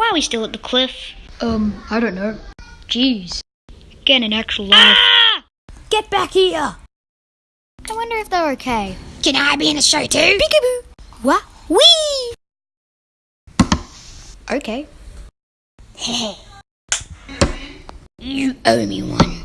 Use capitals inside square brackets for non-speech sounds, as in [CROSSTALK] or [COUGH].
Why are we still at the cliff? Um, I don't know. Jeez. Get an actual ah! life. Get back here! I wonder if they're okay. Can I be in the show too? Peekaboo! What? Wee! Okay. [LAUGHS] You owe me one.